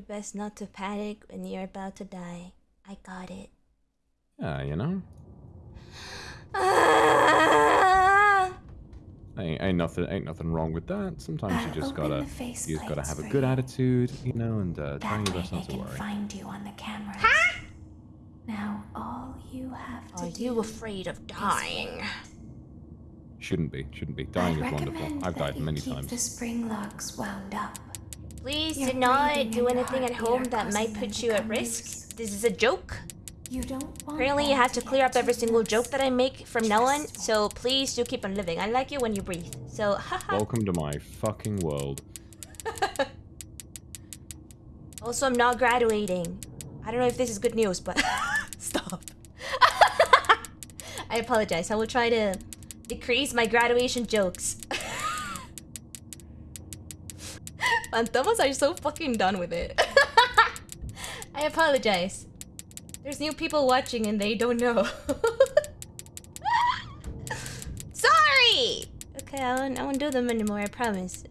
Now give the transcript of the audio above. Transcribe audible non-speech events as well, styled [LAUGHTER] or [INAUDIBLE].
your best not to panic when you're about to die. I got it. Yeah, you know. Ah! [SIGHS] Ain't, ain't nothing ain't nothing wrong with that. Sometimes you just gotta face you just gotta have a good you. attitude, you know, and uh, try your best not to can worry. find you on the cameras. Now all you have to Are do you afraid of dying? Shouldn't be, shouldn't be. Dying I is wonderful. I've died many keep times. the spring locks wound up. Please Your do not do anything at home that might put you at risk. loose. This is a joke. You don't want Apparently, you have to get clear up every single joke that I make from now on. So please do keep on living. I like you when you breathe. So, [LAUGHS] haha. Welcome to my fucking world. [LAUGHS] Also, I'm not graduating. I don't know if this is good news, but [LAUGHS] stop. I apologize. I will try to decrease my graduation jokes. [LAUGHS] Fantomas are so fucking done with it. [LAUGHS] I apologize. There's new people watching and they don't know. [LAUGHS] Sorry! Okay, I won't, I won't do them anymore, I promise.